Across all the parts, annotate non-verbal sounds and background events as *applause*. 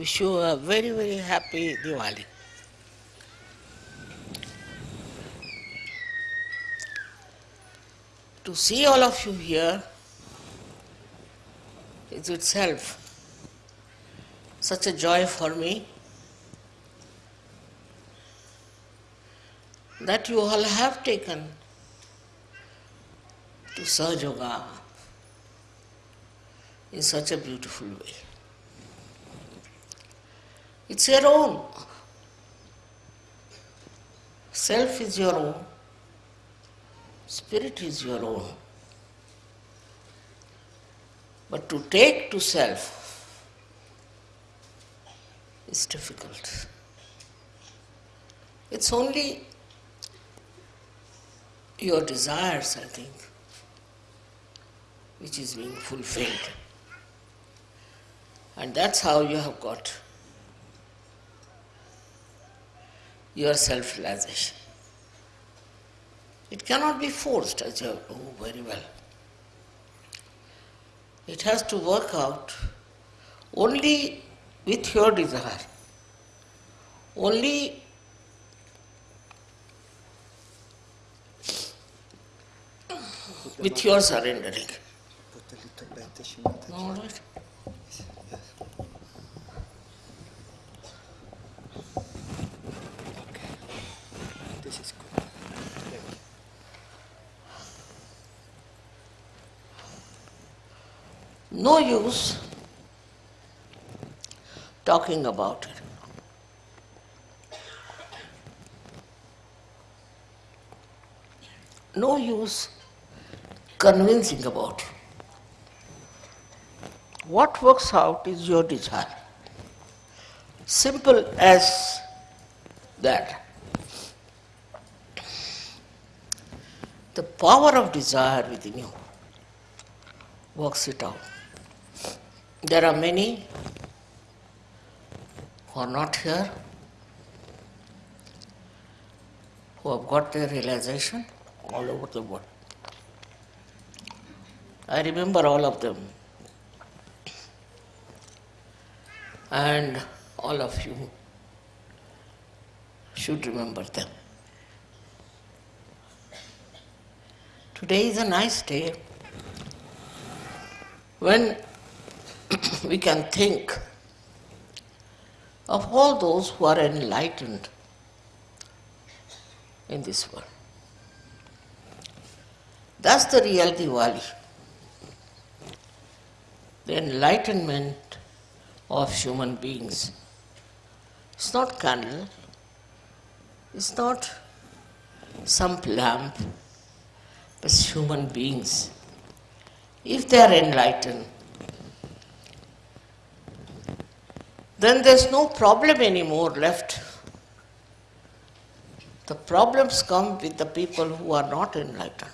Wish you a very, very happy Diwali. To see all of you here is itself such a joy for me that you all have taken to Sahaja in such a beautiful way. It's your own. Self is your own. Spirit is your own. But to take to self is difficult. It's only your desires, I think, which is being fulfilled. And that's how you have got your self realization. It cannot be forced, as you know very well. It has to work out only with your desire, only with your surrendering. Put a little bit, All right. This is good. No use talking about it. No use convincing about it. What works out is your desire. Simple as that. The power of desire within you works it out. There are many who are not here, who have got their realization all over the world. I remember all of them. And all of you should remember them. Today is a nice day when *coughs* we can think of all those who are enlightened in this world. That's the real Diwali. The enlightenment of human beings. It's not candle, it's not some lamp, but human beings. If they are enlightened, then there's no problem anymore left. The problems come with the people who are not enlightened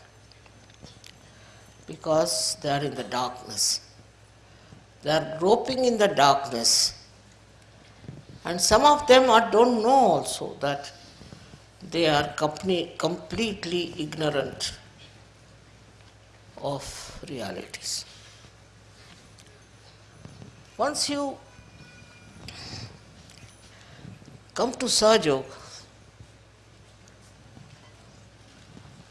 because they are in the darkness. They are groping in the darkness. And some of them are, don't know also that they are company, completely ignorant of realities. Once you come to Sahaja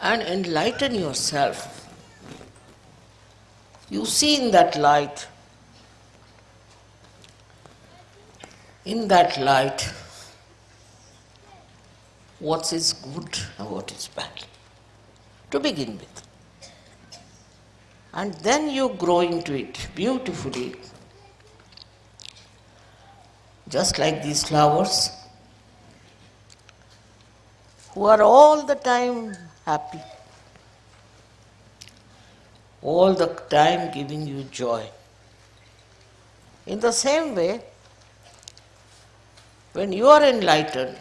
and enlighten yourself, you see in that light, in that light, what is good and what is bad, to begin with. And then you grow into it beautifully, just like these flowers, who are all the time happy, all the time giving you joy. In the same way, when you are enlightened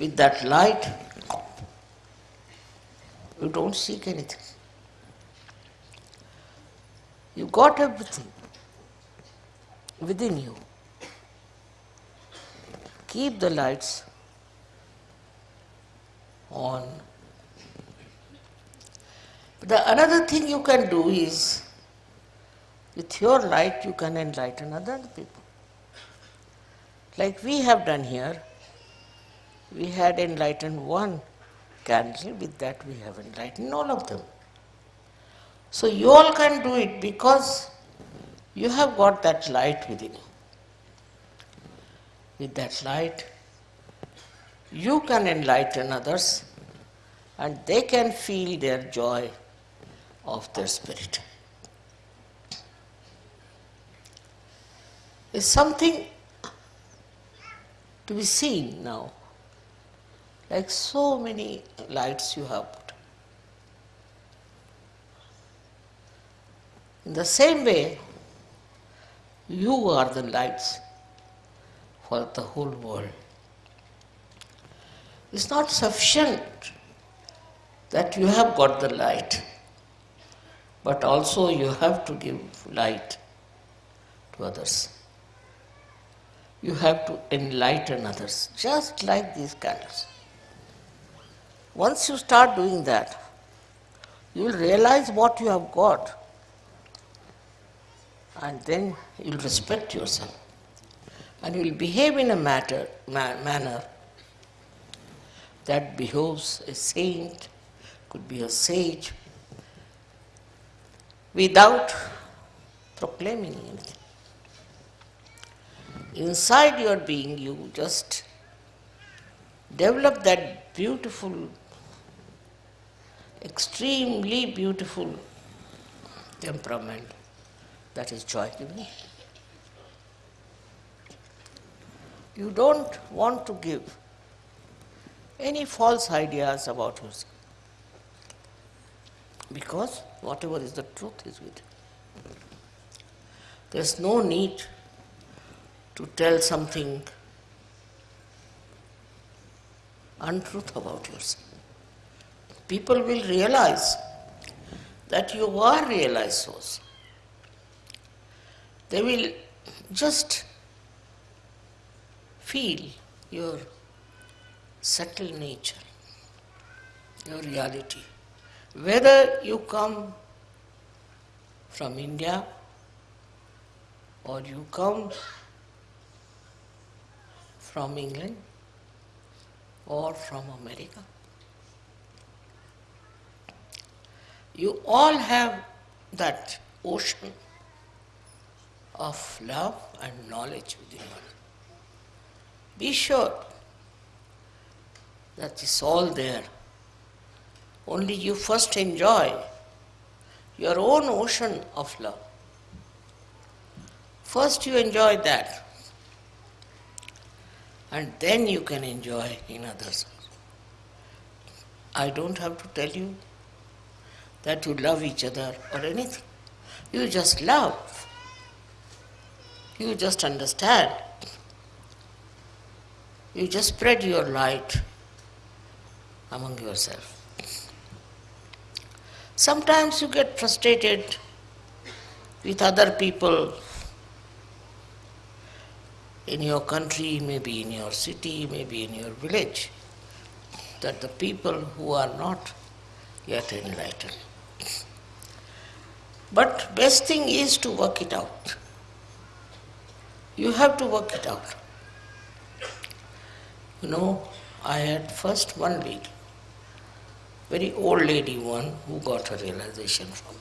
with that light, you don't seek anything. You got everything within you. Keep the lights on. The another thing you can do is With your light, you can enlighten other people. Like we have done here, we had enlightened one candle, with that we have enlightened all of them. So you all can do it because you have got that light within you. With that light, you can enlighten others and they can feel their joy of their spirit. It's something to be seen now, like so many lights you have put. In the same way, you are the lights for the whole world. It's not sufficient that you have got the light, but also you have to give light to others. You have to enlighten others, just like these candles. Once you start doing that, you will realize what you have got, and then you will respect yourself, and you will behave in a matter, ma- manner that behoves a saint, could be a sage, without proclaiming anything. Inside your being, you just develop that beautiful, extremely beautiful temperament that is joy giving. You don't want to give any false ideas about yourself. Because whatever is the truth is with you. There's no need to tell something untruth about yourself. People will realize that you are realized source. They will just feel your subtle nature, your reality. Whether you come from India or you come from England or from America. You all have that ocean of love and knowledge within you. Be sure that is all there. Only you first enjoy your own ocean of love. First, you enjoy that, and then you can enjoy in others. I don't have to tell you that you love each other or anything. You just love. You just understand. You just spread your light among yourself. Sometimes you get frustrated with other people in your country, maybe in your city, maybe in your village, that the people who are not yet enlightened. But best thing is to work it out. You have to work it out. You know, I had first one lady, very old lady one, who got her realization from.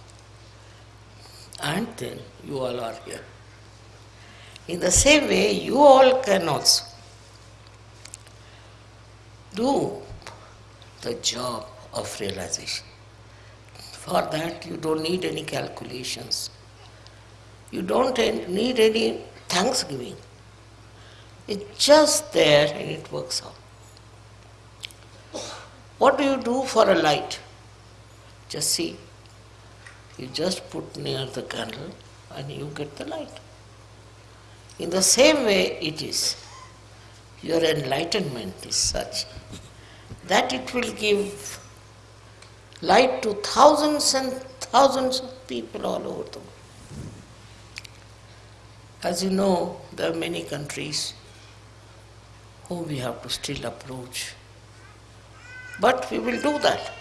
And then you all are here. In the same way, you all can also do the job of realization. For that, you don't need any calculations. You don't need any thanksgiving. It's just there and it works out. What do you do for a light? Just see. You just put near the candle and you get the light. In the same way, it is. Your enlightenment is such that it will give light to thousands and thousands of people all over the world. As you know, there are many countries whom we have to still approach. But we will do that.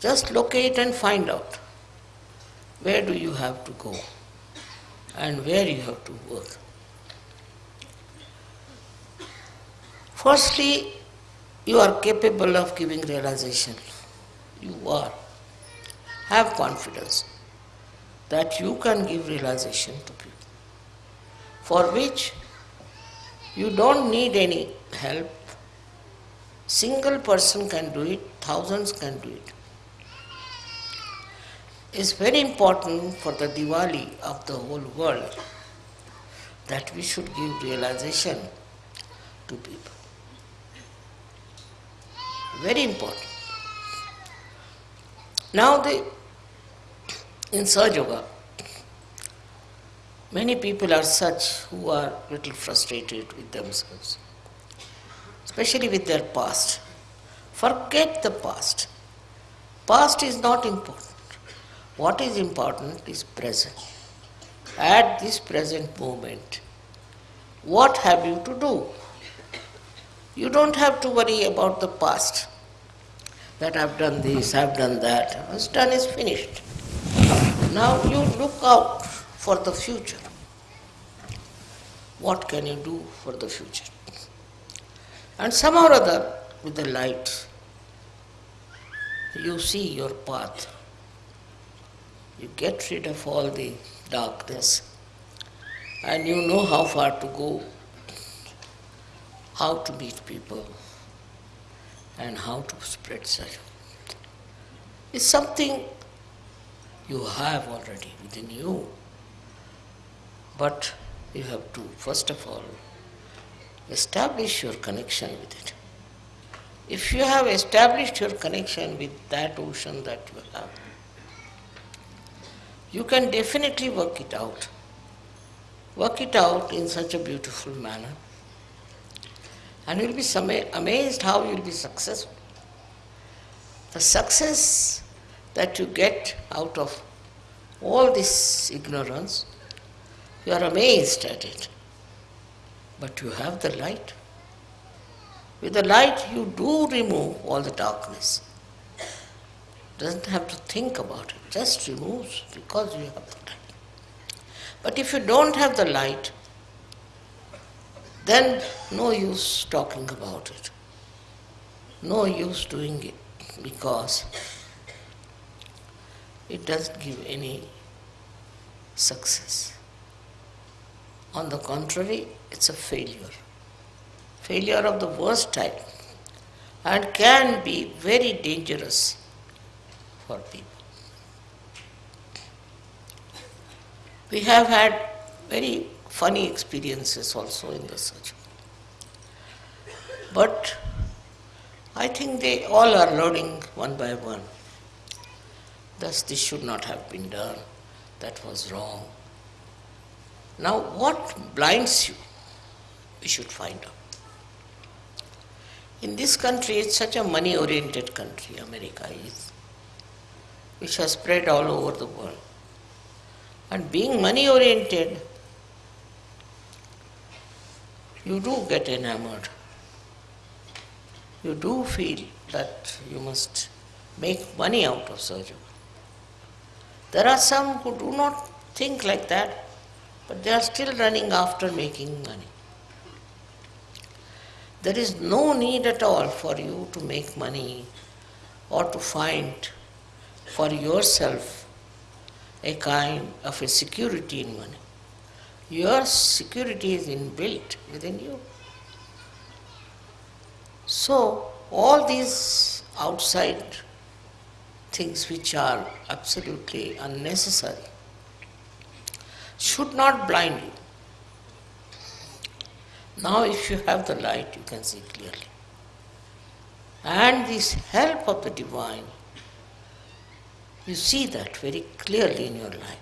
Just locate and find out where do you have to go and where you have to work. Firstly, you are capable of giving realization. You are. Have confidence that you can give realization to people, for which you don't need any help. Single person can do it, thousands can do it. It's very important for the Diwali of the whole world that we should give realization to people. Very important. Now, the, in Sahaja Yoga, many people are such who are little frustrated with themselves, especially with their past. Forget the past. Past is not important. What is important is present. At this present moment, what have you to do? You don't have to worry about the past. That I've done this, I've done that. What's done is finished. Now you look out for the future. What can you do for the future? And somehow or other, with the light, you see your path. You get rid of all the darkness and you know how far to go, how to meet people, and how to spread such. It's something you have already within you, but you have to, first of all, establish your connection with it. If you have established your connection with that ocean that you have, you can definitely work it out. Work it out in such a beautiful manner. And you'll be amazed how you'll be successful. The success that you get out of all this ignorance, you are amazed at it. But you have the light. With the light, you do remove all the darkness. Doesn't have to think about it, just removes because you have the light. But if you don't have the light, then no use talking about it. No use doing it because it doesn't give any success. On the contrary, it's a failure. Failure of the worst type and can be very dangerous for people. We have had very funny experiences also in the search. But I think they all are learning one by one. Thus, this should not have been done. That was wrong. Now, what blinds you? We should find out. In this country, it's such a money oriented country, America is, which has spread all over the world. And being money oriented, you do get enamored. You do feel that you must make money out of surgery. There are some who do not think like that, but they are still running after making money. There is no need at all for you to make money or to find for yourself a kind of a security in money. Your security is inbuilt within you. So, all these outside things which are absolutely unnecessary should not blind you. Now, if you have the light, you can see clearly. And this help of the divine, you see that very clearly in your life.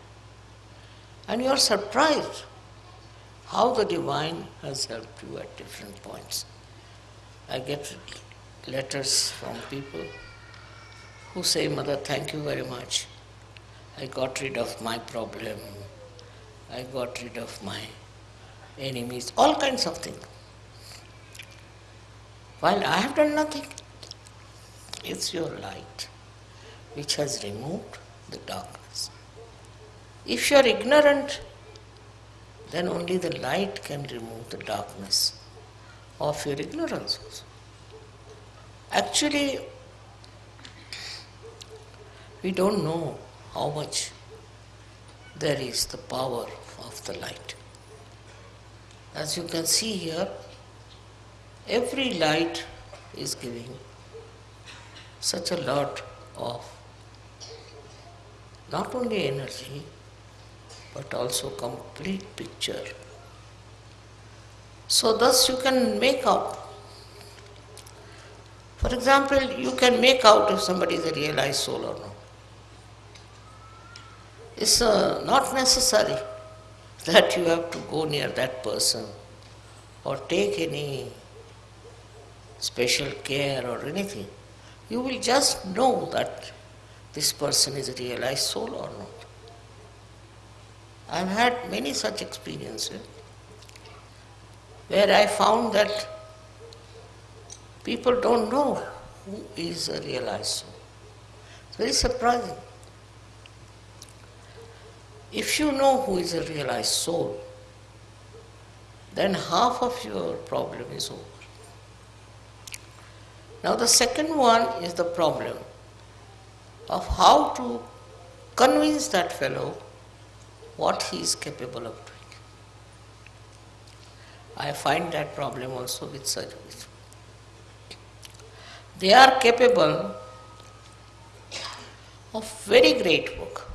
And you are surprised how the divine has helped you at different points. I get letters from people who say, Mother, thank you very much. I got rid of my problem. I got rid of my enemies, all kinds of things. While I have done nothing, it's your light which has removed the darkness. If you are ignorant, then only the light can remove the darkness of your ignorance also. Actually, we don't know how much there is the power of the light. As you can see here, every light is giving such a lot of not only energy but also complete picture. So thus you can make out. For example, you can make out if somebody is a realized soul or not. It's uh, not necessary that you have to go near that person or take any special care or anything. You will just know that this person is a realized soul or not. I've had many such experiences where I found that people don't know who is a realized soul. It's very surprising. If you know who is a realized soul, then half of your problem is over. Now, the second one is the problem of how to convince that fellow what he is capable of doing. I find that problem also with surgeries. They are capable of very great work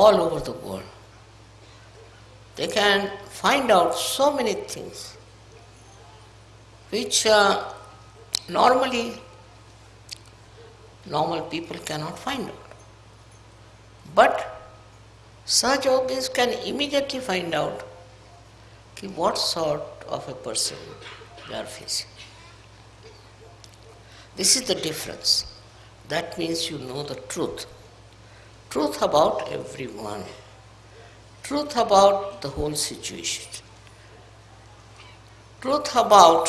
all over the world. They can find out so many things which uh, normally normal people cannot find out. But Sahaja yogis can immediately find out what sort of a person they are facing. This is the difference. That means you know the truth. Truth about everyone. Truth about the whole situation. Truth about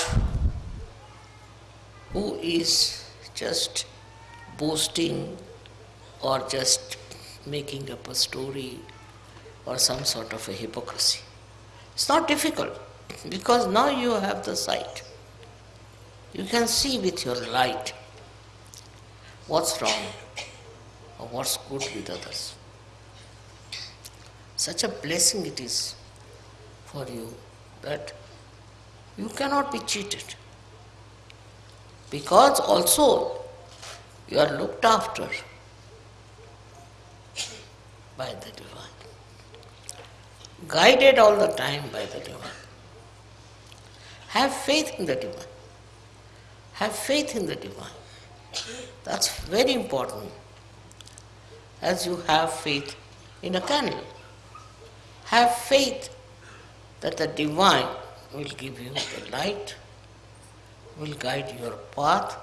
who is just boasting or just making up a story or some sort of a hypocrisy. It's not difficult because now you have the sight. You can see with your light what's wrong what's good with others. Such a blessing it is for you that you cannot be cheated. Because also you are looked after by the divine, guided all the time by the divine. Have faith in the divine. Have faith in the divine. That's very important. As you have faith in a candle. Have faith that the divine will give you the light, will guide your path,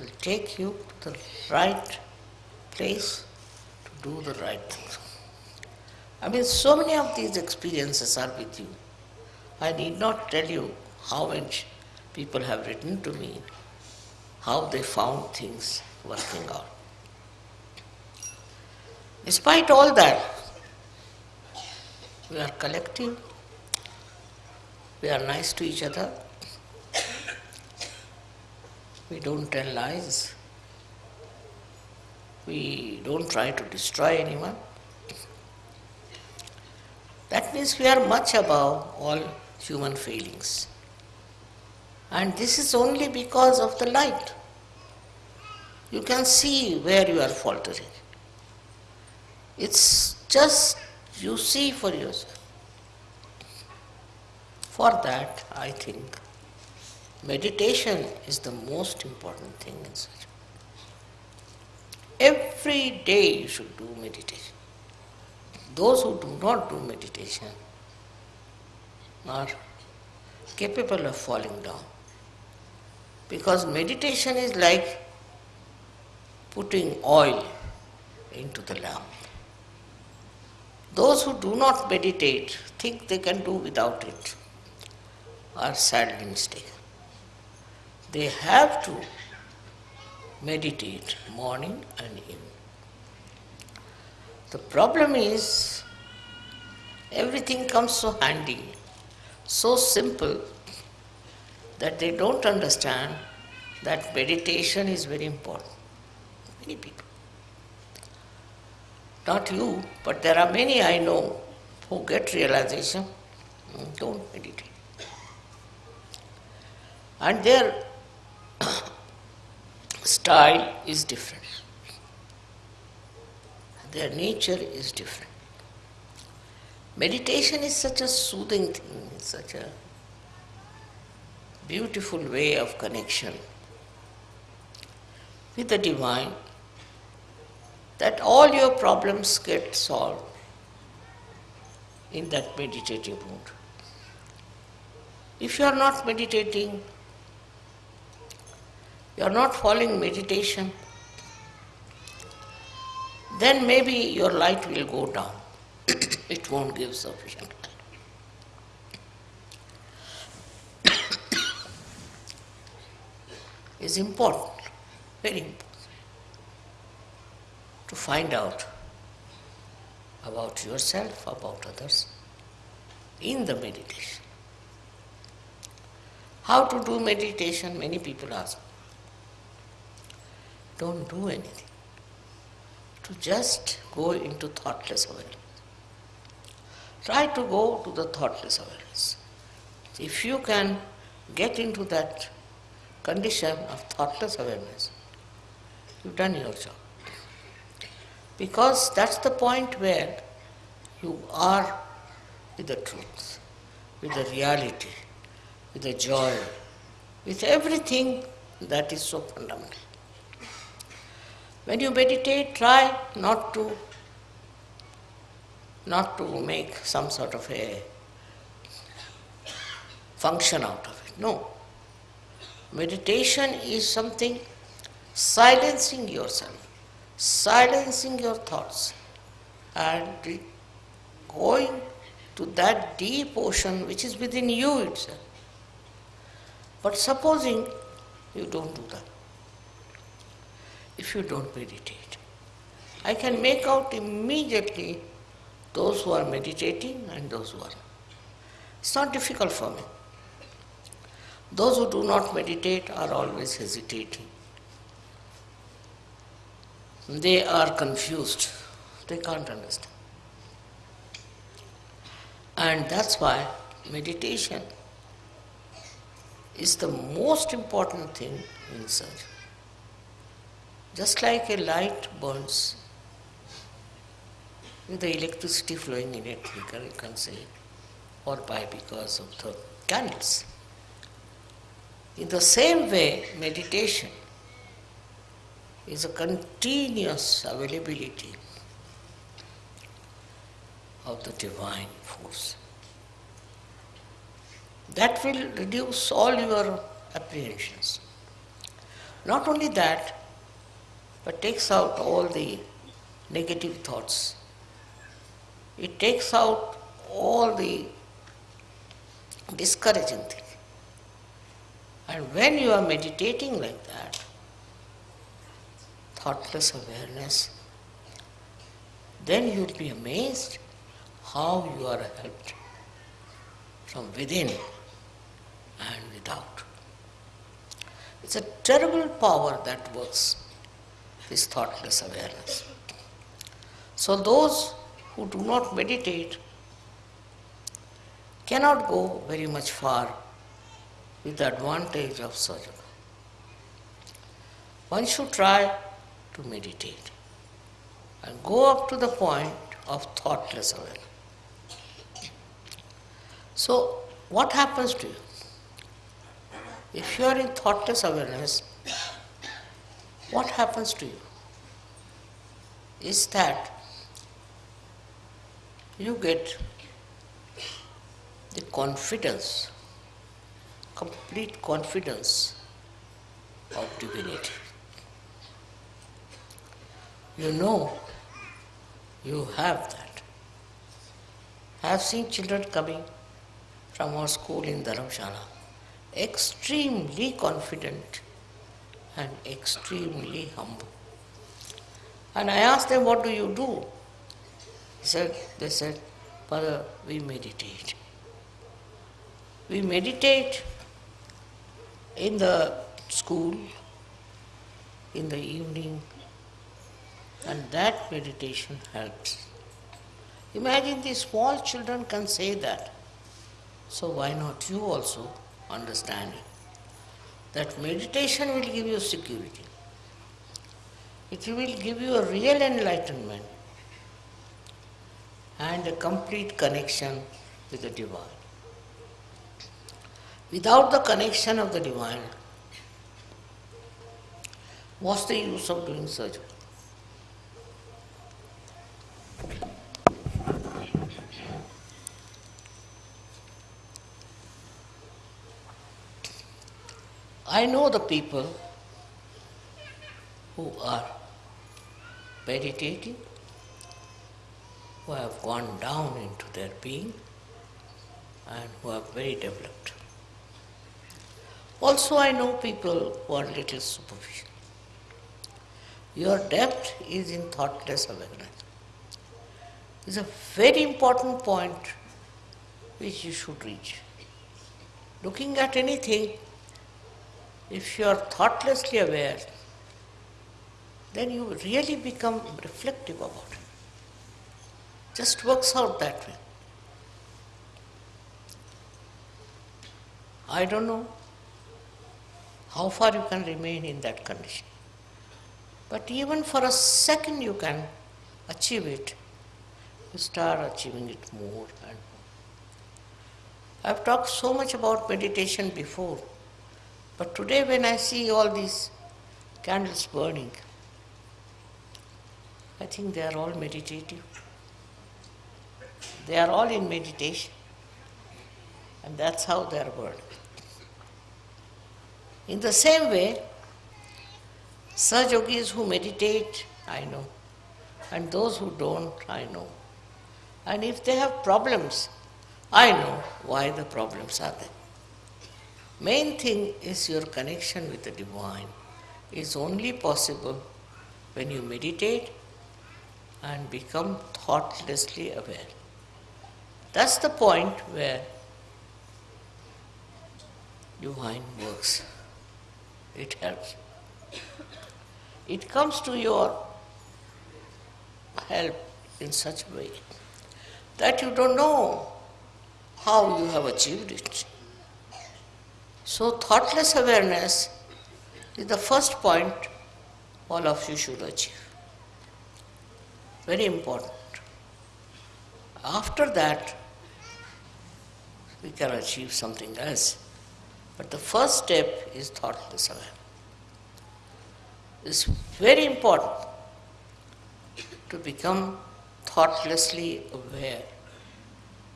will take you to the right place to do the right things. I mean, so many of these experiences are with you. I need not tell you how much people have written to me, how they found things working out. Despite all that, we are collective, we are nice to each other, we don't tell lies, we don't try to destroy anyone. That means we are much above all human failings. And this is only because of the light. You can see where you are faltering. It's just you see for yourself. For that, I think meditation is the most important thing in such. Every day you should do meditation. Those who do not do meditation are capable of falling down. Because meditation is like putting oil into the lamp. Those who do not meditate think they can do without it are sadly mistaken. They have to meditate morning and evening. The problem is everything comes so handy, so simple that they don't understand that meditation is very important. Many people. Not you, but there are many I know who get realization, mm, don't meditate. And their *coughs* style is different. Their nature is different. Meditation is such a soothing thing, such a beautiful way of connection with the divine that all your problems get solved in that meditative mood. If you are not meditating, you are not following meditation, then maybe your light will go down. *coughs* it won't give sufficient light. *coughs* it's important, very important, to find out about yourself, about others in the meditation. How to do meditation? Many people ask. Don't do anything. To just go into thoughtless awareness. Try to go to the thoughtless awareness. If you can get into that condition of thoughtless awareness, you've done your job. Because that's the point where you are with the truth, with the reality, with the joy, with everything that is so fundamental. When you meditate, try not to not to make some sort of a function out of it. No. Meditation is something silencing yourself, silencing your thoughts, and going to that deep ocean which is within you itself. But supposing you don't do that, if you don't meditate, I can make out immediately those who are meditating and those who are not. It's not difficult for me. Those who do not meditate are always hesitating. They are confused. They can't understand. And that's why meditation is the most important thing in search. Just like a light burns with the electricity flowing in it, can, can say, or by because of the candles. In the same way, meditation is a continuous availability of the divine force. That will reduce all your apprehensions. Not only that, but takes out all the negative thoughts. It takes out all the discouraging things. And when you are meditating like that, thoughtless awareness, then you will be amazed how you are helped from within and without. It's a terrible power that works, this thoughtless awareness. So, those who do not meditate cannot go very much far with the advantage of sadhana. One should try to meditate and go up to the point of thoughtless awareness. So, what happens to you? If you are in thoughtless awareness, what happens to you? Is that you get the confidence, complete confidence of divinity. You know you have that. I have seen children coming from our school in Dharamshala, extremely confident and extremely humble. And I asked them, What do you do? said, they said, Father, we meditate. We meditate in the school, in the evening, and that meditation helps. Imagine these small children can say that. So why not you also understand it? That meditation will give you security. It will give you a real enlightenment and a complete connection with the divine. Without the connection of the divine, what's the use of doing surgery? I know the people who are meditating, who have gone down into their being, and who are very developed. Also, I know people who are little superficial. Your depth is in thoughtless awareness. It's a very important point which you should reach. Looking at anything, if you are thoughtlessly aware, then you really become reflective about it. Just works out that way. I don't know how far you can remain in that condition. But even for a second you can achieve it, you start achieving it more and more. I've talked so much about meditation before, but today when I see all these candles burning, I think they are all meditative. They are all in meditation, and that's how they are burning. In the same way, Sahaja yogis who meditate, I know, and those who don't, I know. And if they have problems, I know why the problems are there. Main thing is your connection with the divine is only possible when you meditate and become thoughtlessly aware. That's the point where divine works. It helps. It comes to your help in such a way that you don't know how you have achieved it. So, thoughtless awareness is the first point all of you should achieve. Very important. After that, we can achieve something else. But the first step is thoughtless awareness. It's very important to become thoughtlessly aware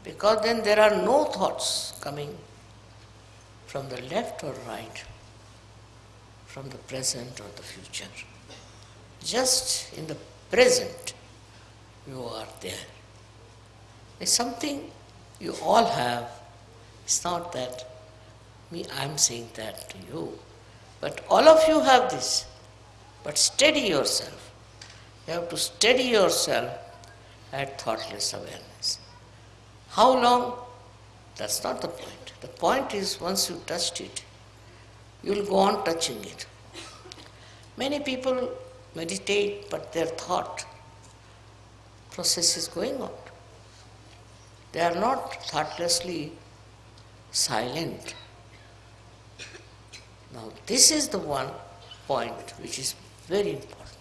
because then there are no thoughts coming from the left or right, from the present or the future. Just in the present, you are there. It's something you all have. It's not that me, I'm saying that to you. But all of you have this. But steady yourself. You have to steady yourself at thoughtless awareness. How long? That's not the point. The point is once you touched it, you will go on touching it. Many people meditate, but their thought process is going on. They are not thoughtlessly silent. Now, this is the one point which is very important.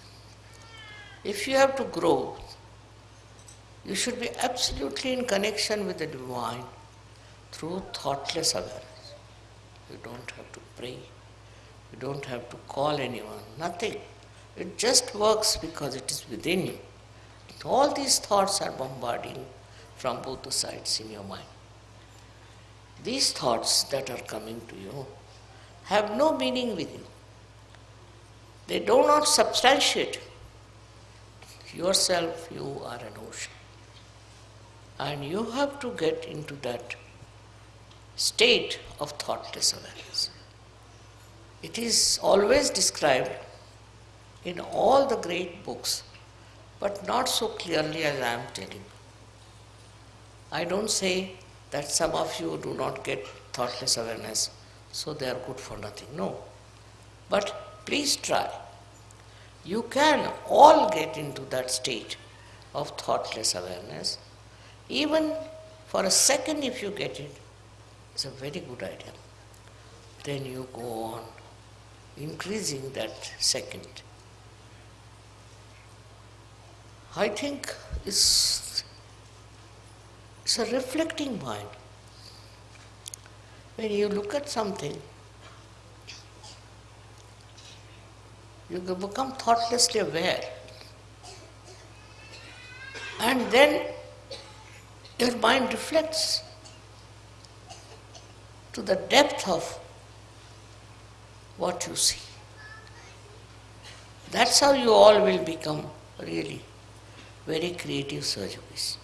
If you have to grow, you should be absolutely in connection with the divine through thoughtless awareness. You don't have to pray, you don't have to call anyone, nothing. It just works because it is within you. All these thoughts are bombarding from both the sides in your mind. These thoughts that are coming to you have no meaning with you. They do not substantiate yourself, you are an ocean. And you have to get into that state of thoughtless awareness. It is always described in all the great books, but not so clearly as I am telling. I don't say that some of you do not get thoughtless awareness, so they are good for nothing. No. But please try. You can all get into that state of thoughtless awareness. Even for a second, if you get it, it's a very good idea. Then you go on increasing that second. I think it's, it's a reflecting mind. When you look at something, you become thoughtlessly aware. And then your mind reflects to the depth of what you see. That's how you all will become really very creative surgeons.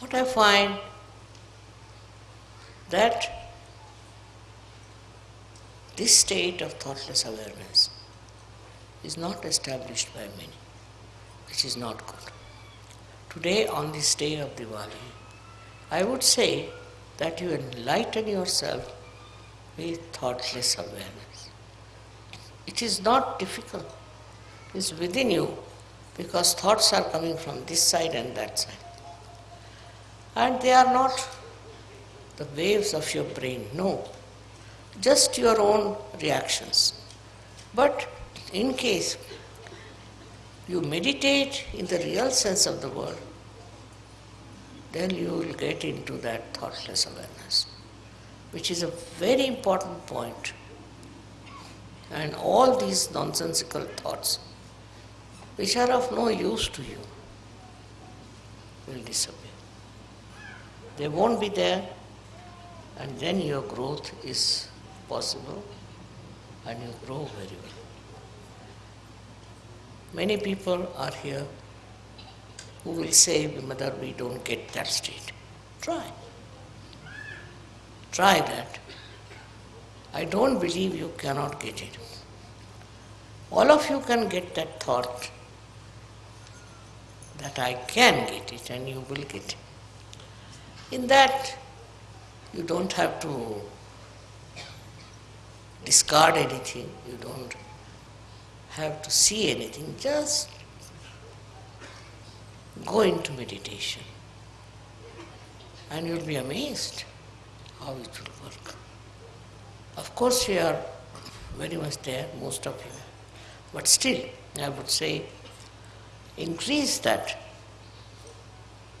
What I find that this state of thoughtless awareness is not established by many, which is not good. Today, on this day of Diwali, I would say that you enlighten yourself with thoughtless awareness. It is not difficult, it is within you because thoughts are coming from this side and that side. And they are not the waves of your brain, no, just your own reactions. But in case you meditate in the real sense of the word, then you will get into that thoughtless awareness, which is a very important point. And all these nonsensical thoughts, which are of no use to you, will disappear. They won't be there, and then your growth is possible and you grow very well. Many people are here who will say, Mother, we don't get that state. Try. Try that. I don't believe you cannot get it. All of you can get that thought that I can get it and you will get it. In that, you don't have to discard anything, you don't have to see anything, just go into meditation. And you'll be amazed how it will work. Of course, you are very much there, most of you. But still, I would say, increase that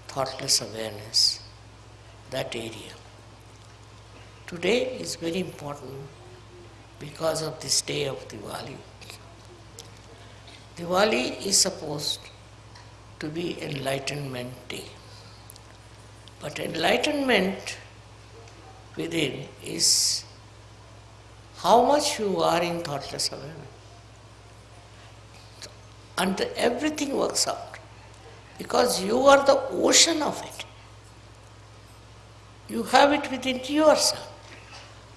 thoughtless awareness, that area. Today is very important because of this day of Diwali. Diwali is supposed to be Enlightenment Day. But enlightenment within is how much you are in thoughtless awareness. And everything works out because you are the ocean of it. You have it within yourself.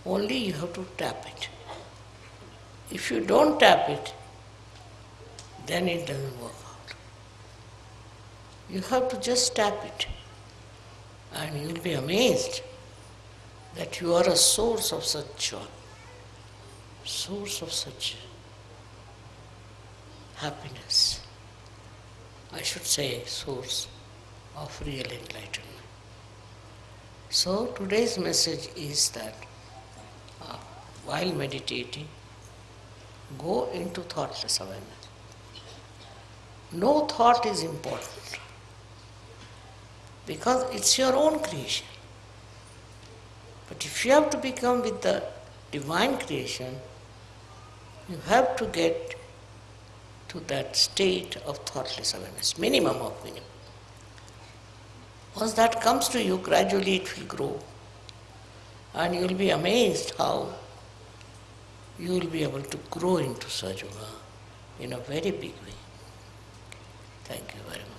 Only you have to tap it. If you don't tap it, then it doesn't work. You have to just tap it, and you'll be amazed that you are a source of such joy, source of such happiness. I should say, source of real enlightenment. So, today's message is that uh, while meditating, go into thoughtless awareness. No thought is important because it's your own creation. But if you have to become with the divine creation, you have to get to that state of thoughtless awareness, minimum of minimum. Once that comes to you, gradually it will grow. And you will be amazed how you will be able to grow into Sahaja in a very big way. Thank you very much.